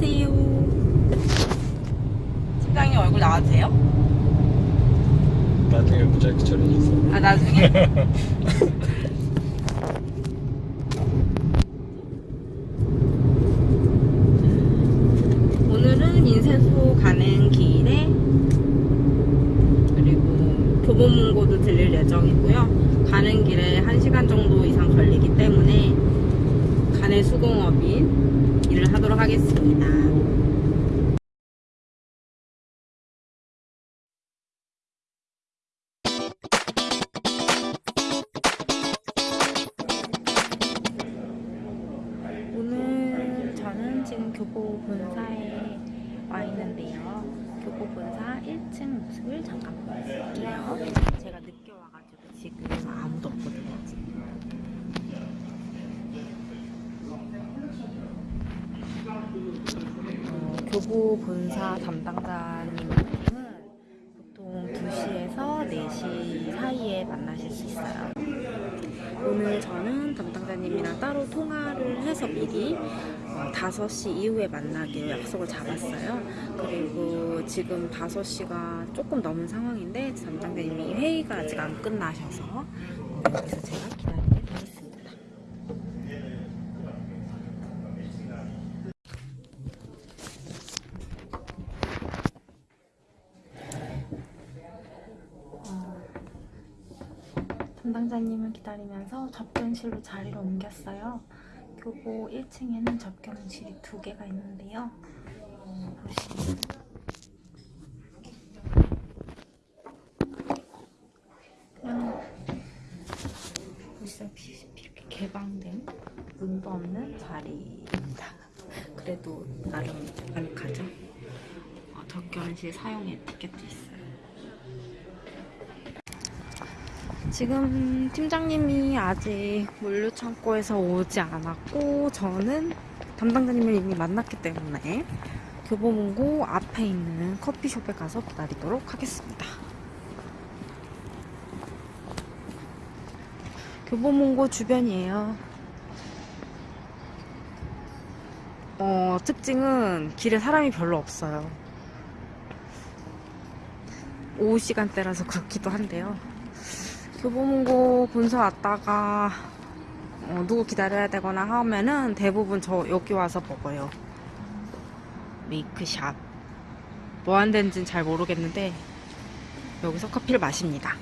안녕하세요. 팀장님 얼굴 나와도 돼요? 나중에 무작위 처리해서 아 나중에? 오늘은 인쇄소 가는 길에 그리고 교보문고도 들릴 예정이고요. 가는 길에 1시간 정도 이상 걸리기 때문에 간의 수공업인 일을 하도록 하겠습니다. 오늘 저는 지금 교보 본사에 와 있는데요. 교보 본사 1층 모습을 잠깐 보여드릴게요. 제가 늦게 와가지고 지금 아무도 없거든요. 어, 교보 본사 담당자님은 보통 2시에서 4시 사이에 만나실 수 있어요. 오늘 저는 담당자님이랑 따로 통화를 해서 미리 어, 5시 이후에 만나기로 약속을 잡았어요. 그리고 지금 5시가 조금 넘은 상황인데 담당자님이 회의가 아직 안 끝나셔서 어, 여기서 제가 기다리게 되겠습니다. 담당자님을 기다리면서 접견실로 자리를 옮겼어요. 교보 1층에는 접견실이 두 개가 있는데요. 보시다시피 이렇게 개방된 문도 없는 자리입니다. 그래도 나름 아늑하죠? 어, 접견실 사용 에티켓도 있어요. 지금 팀장님이 아직 물류창고에서 오지 않았고 저는 담당자님을 이미 만났기 때문에 교보문고 앞에 있는 커피숍에 가서 기다리도록 하겠습니다. 교보문고 주변이에요. 어, 특징은 길에 사람이 별로 없어요. 오후 시간대라서 그렇기도 한데요. 교보문고 본사 왔다가 어, 누구 기다려야 되거나 하면은 대부분 저 여기 와서 먹어요. 메이크샵. 뭐 데인지는 잘 모르겠는데 여기서 커피를 마십니다.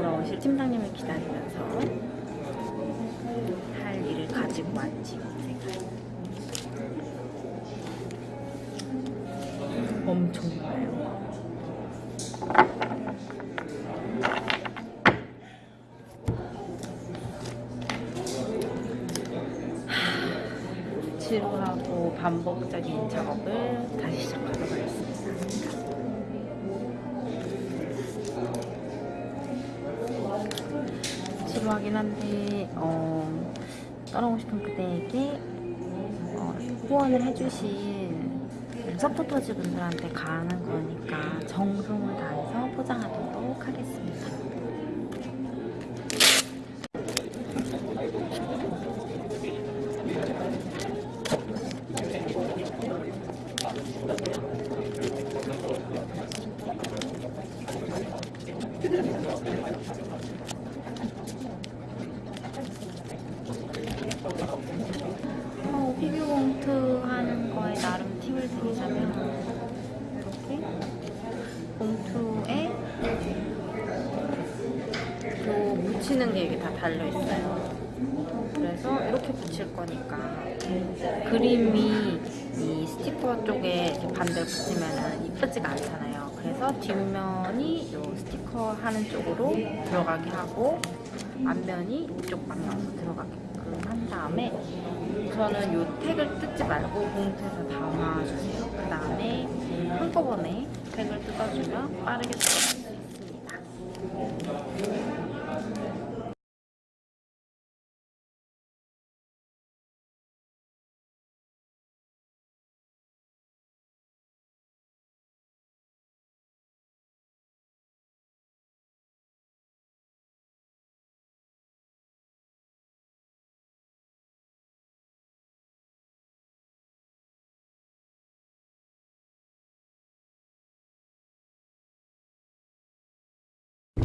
돌아오실 팀장님을 기다리면서 할 일을 가지고 왔지 제가 엄청 많아요. 지루하고 반복적인 작업을 다시 시작하도록 하겠습니다 지루하긴 한데 어, 떠나고 싶은 그대에게 어, 후원을 해주신 서포터즈 분들한테 가는 거니까 정성을 다해서 포장하도록 하겠습니다. 어, 피규봉투 하는 거에 나름 팁을 드리자면 이렇게 봉투에 요 붙이는 게 이게 다 달려있어요 그래서 이렇게 붙일 거니까 그림이 이 스티커 쪽에 반대로 붙이면 이쁘지가 않잖아요 그래서 뒷면이 요 스티커 하는 쪽으로 들어가게 하고 앞면이 이쪽 방향으로 들어가게끔 한 다음에 우선은 요 택을 뜯지 말고 봉투에서 담아주세요. 그 다음에 한꺼번에 택을 뜯어주면 빠르게 있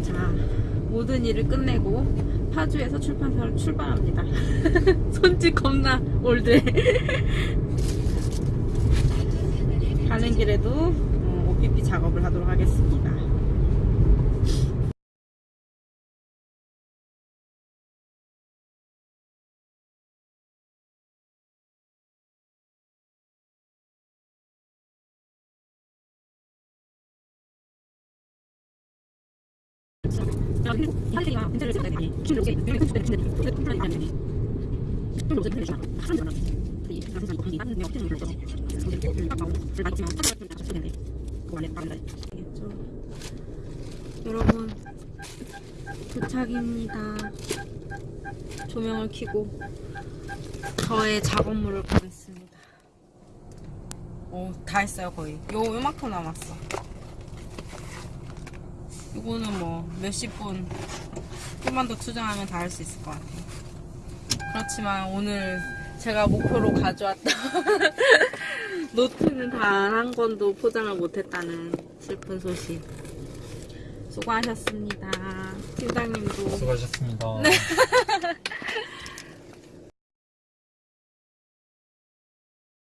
자, 모든 일을 끝내고 파주에서 출판사를 출발합니다. 손짓 겁나 올드해. 가는 길에도 어, OPP 작업을 하도록 하겠습니다. 여러분 도착입니다. 조명을 켜고 저의 작업물을 보겠습니다. 오, 다 했어요 거의. 요 요만큼 남았어. 이거는 뭐 몇십 분 좀만 더 투자하면 다 할 수 있을 것 같아요. 그렇지만 오늘 제가 목표로 가져왔던 노트는 단 한 권도 포장을 못했다는 슬픈 소식. 수고하셨습니다. 팀장님도 수고하셨습니다.